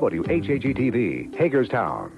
WHAG-TV, Hagerstown.